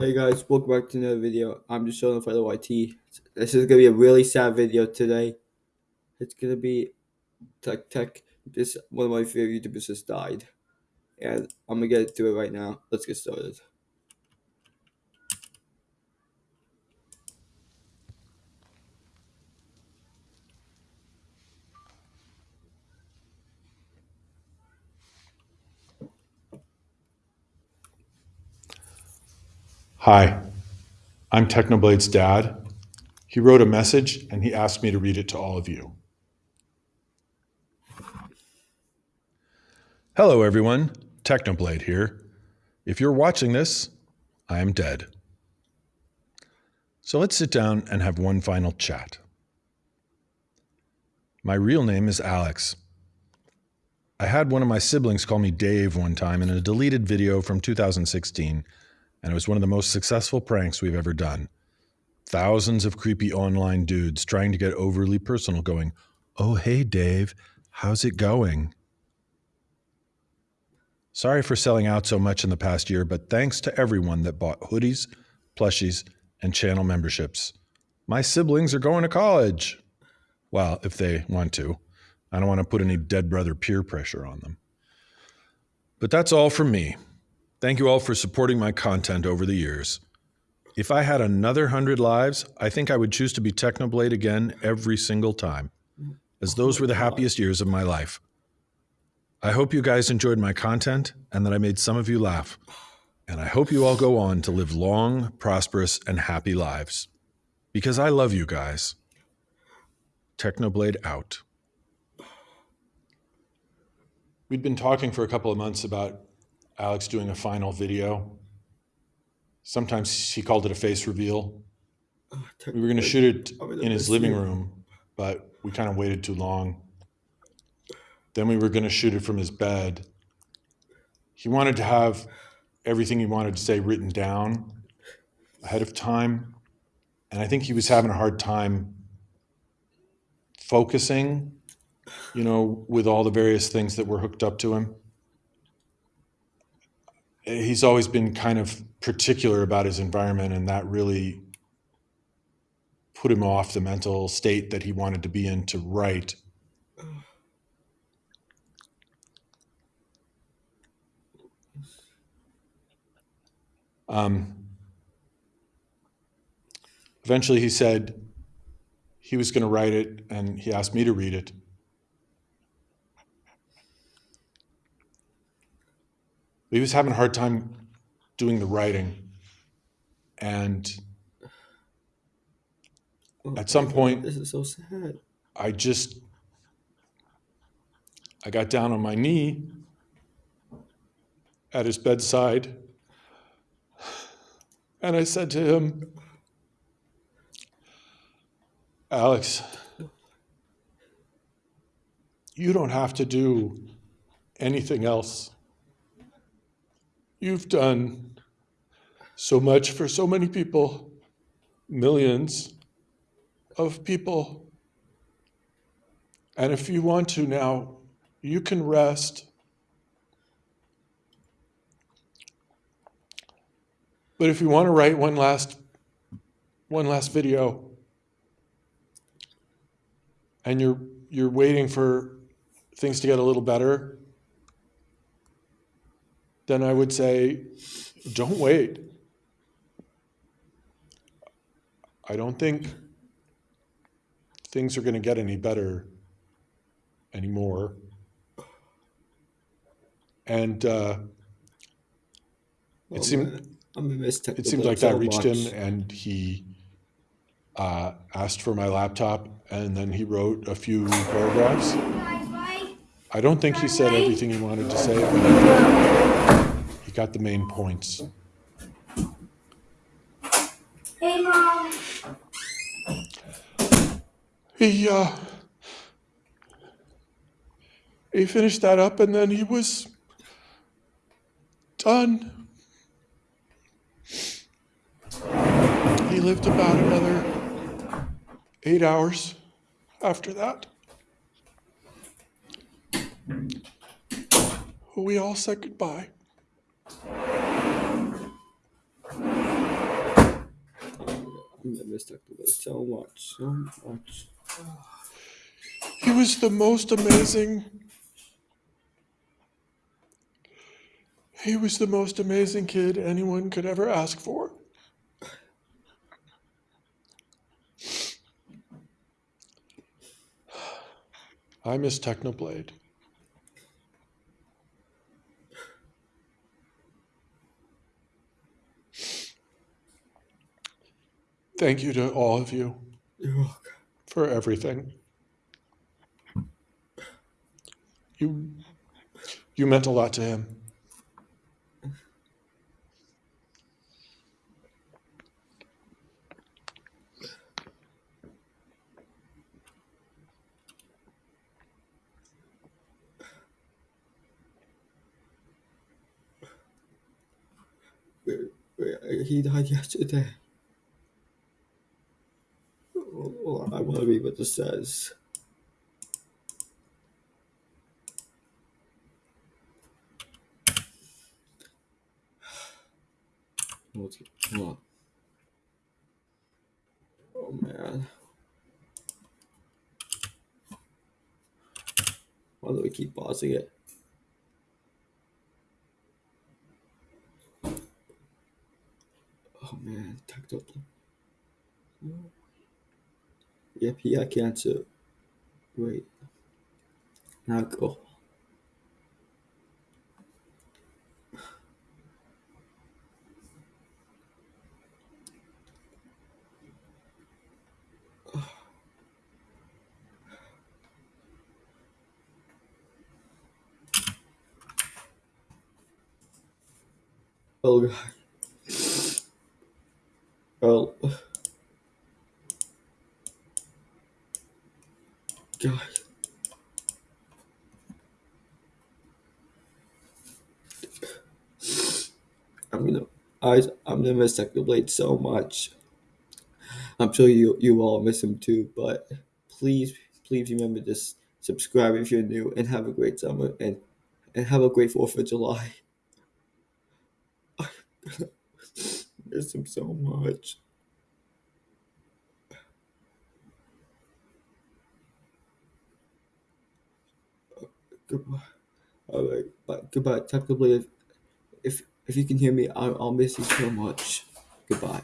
Hey guys, welcome back to another video. I'm just showing for the YT. This is gonna be a really sad video today. It's gonna be Tech Tech. This one of my favorite YouTubers just died, and I'm gonna get to it right now. Let's get started. Hi, I'm Technoblade's dad. He wrote a message and he asked me to read it to all of you. Hello, everyone. Technoblade here. If you're watching this, I am dead. So let's sit down and have one final chat. My real name is Alex. I had one of my siblings call me Dave one time in a deleted video from 2016 and it was one of the most successful pranks we've ever done. Thousands of creepy online dudes trying to get overly personal, going, Oh, hey, Dave, how's it going? Sorry for selling out so much in the past year, but thanks to everyone that bought hoodies, plushies, and channel memberships. My siblings are going to college. Well, if they want to. I don't want to put any dead brother peer pressure on them. But that's all from me. Thank you all for supporting my content over the years. If I had another hundred lives, I think I would choose to be Technoblade again every single time, as those were the happiest years of my life. I hope you guys enjoyed my content and that I made some of you laugh. And I hope you all go on to live long, prosperous, and happy lives. Because I love you guys. Technoblade out. We'd been talking for a couple of months about Alex doing a final video. Sometimes he called it a face reveal. We were going to shoot it in his living room, but we kind of waited too long. Then we were going to shoot it from his bed. He wanted to have everything he wanted to say written down ahead of time. And I think he was having a hard time focusing, you know, with all the various things that were hooked up to him he's always been kind of particular about his environment and that really put him off the mental state that he wanted to be in to write. Um, eventually he said he was going to write it and he asked me to read it he was having a hard time doing the writing. And at some point, This is so sad. I just, I got down on my knee at his bedside and I said to him, Alex, you don't have to do anything else. You've done so much for so many people, millions of people. And if you want to now, you can rest. But if you want to write one last one last video and you're you're waiting for things to get a little better, then I would say, don't wait. I don't think things are going to get any better anymore. And uh, it seemed it seemed like that reached him, and he uh, asked for my laptop, and then he wrote a few paragraphs. I don't think he said everything he wanted to say, he got the main points. Hey, Mom. He, uh, he finished that up and then he was done. He lived about another eight hours after that. We all said goodbye. I'm gonna miss Dr. Blade so much, so much. He was the most amazing. He was the most amazing kid anyone could ever ask for. I miss Technoblade. Thank you to all of you You're welcome. for everything. You you meant a lot to him. He died yesterday. Oh, I want to read what this says. Hold on. Oh man. Why do we keep pausing it? Oh man, tactile. Yep, he had cancer. Wait. Now go. Oh god. Oh. God. I'm gonna I I'm gonna miss Techno Blade so much. I'm sure you you all miss him too, but please please remember to subscribe if you're new and have a great summer and and have a great Fourth of July. miss him so much. Goodbye. All right, but goodbye. Techno Blade. If if you can hear me, I'll, I'll miss you so much. Goodbye.